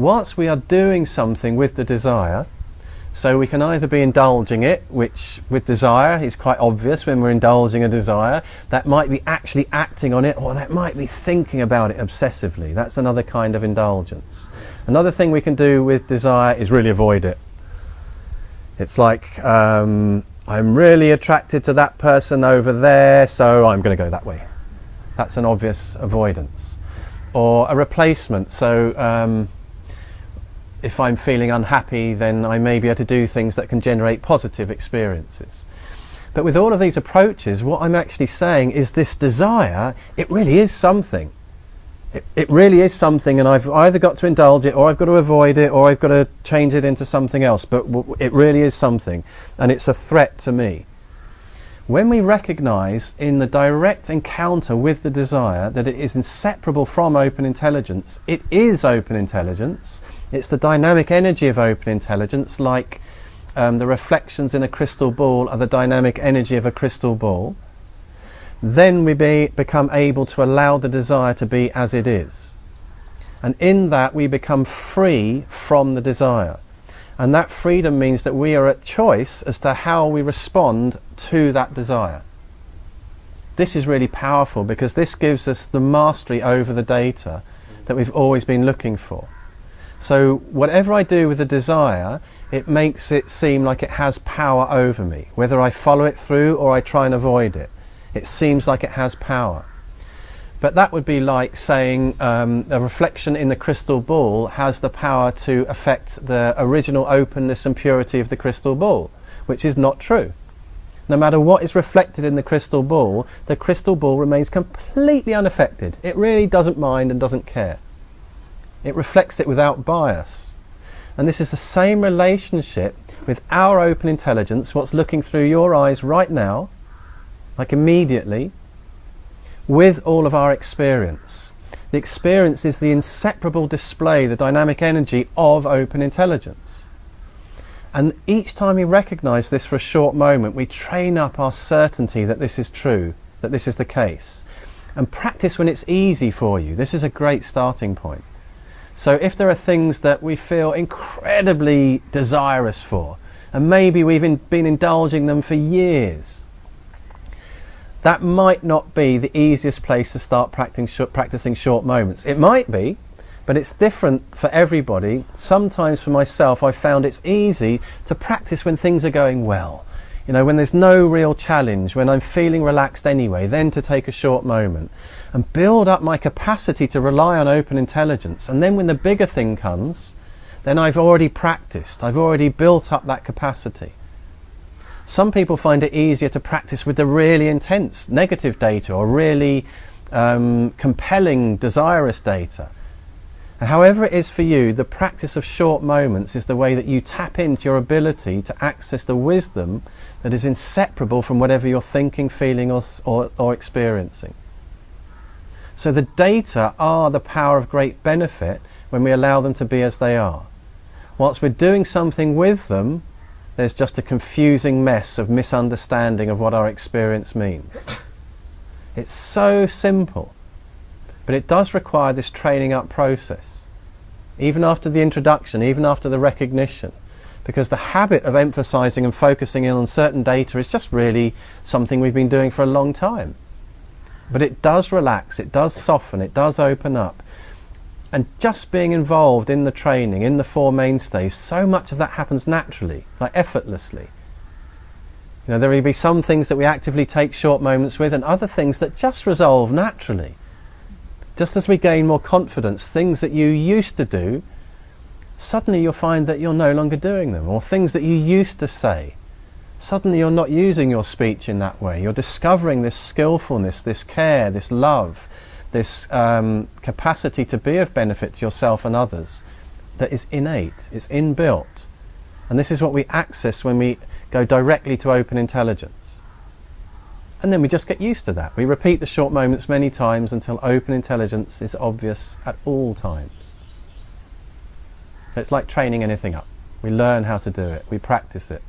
whilst we are doing something with the desire, so we can either be indulging it, which with desire is quite obvious when we're indulging a desire, that might be actually acting on it, or that might be thinking about it obsessively. That's another kind of indulgence. Another thing we can do with desire is really avoid it. It's like, um, I'm really attracted to that person over there, so I'm going to go that way. That's an obvious avoidance. Or a replacement, so um, if I'm feeling unhappy, then I may be able to do things that can generate positive experiences. But with all of these approaches, what I'm actually saying is this desire, it really is something. It, it really is something, and I've either got to indulge it, or I've got to avoid it, or I've got to change it into something else. But it really is something, and it's a threat to me. When we recognize in the direct encounter with the desire that it is inseparable from open intelligence, it is open intelligence, it's the dynamic energy of open intelligence, like um, the reflections in a crystal ball are the dynamic energy of a crystal ball. Then we be, become able to allow the desire to be as it is. And in that we become free from the desire. And that freedom means that we are at choice as to how we respond to that desire. This is really powerful because this gives us the mastery over the data that we've always been looking for. So whatever I do with a desire, it makes it seem like it has power over me. Whether I follow it through or I try and avoid it, it seems like it has power. But that would be like saying um, a reflection in the crystal ball has the power to affect the original openness and purity of the crystal ball, which is not true. No matter what is reflected in the crystal ball, the crystal ball remains completely unaffected. It really doesn't mind and doesn't care. It reflects it without bias. And this is the same relationship with our open intelligence, what's looking through your eyes right now, like immediately, with all of our experience. The experience is the inseparable display, the dynamic energy of open intelligence. And each time we recognize this for a short moment, we train up our certainty that this is true, that this is the case. And practice when it's easy for you. This is a great starting point. So if there are things that we feel incredibly desirous for, and maybe we've in, been indulging them for years, that might not be the easiest place to start practicing short, practicing short moments. It might be, but it's different for everybody. Sometimes for myself, I found it's easy to practice when things are going well. You know, when there's no real challenge, when I'm feeling relaxed anyway, then to take a short moment and build up my capacity to rely on open intelligence. And then when the bigger thing comes, then I've already practiced. I've already built up that capacity. Some people find it easier to practice with the really intense negative data or really um, compelling desirous data. And however it is for you, the practice of short moments is the way that you tap into your ability to access the wisdom that is inseparable from whatever you're thinking, feeling or, or, or experiencing. So the data are the power of great benefit when we allow them to be as they are. Whilst we're doing something with them, there's just a confusing mess of misunderstanding of what our experience means. It's so simple, but it does require this training up process. Even after the introduction, even after the recognition, because the habit of emphasizing and focusing in on certain data is just really something we've been doing for a long time. But it does relax, it does soften, it does open up, and just being involved in the training, in the four mainstays, so much of that happens naturally, like effortlessly. You know, there will be some things that we actively take short moments with and other things that just resolve naturally. Just as we gain more confidence, things that you used to do, suddenly you'll find that you're no longer doing them. Or things that you used to say, suddenly you're not using your speech in that way. You're discovering this skillfulness, this care, this love, this um, capacity to be of benefit to yourself and others that is innate, it's inbuilt. And this is what we access when we go directly to open intelligence. And then we just get used to that. We repeat the short moments many times until open intelligence is obvious at all times. It's like training anything up. We learn how to do it, we practice it.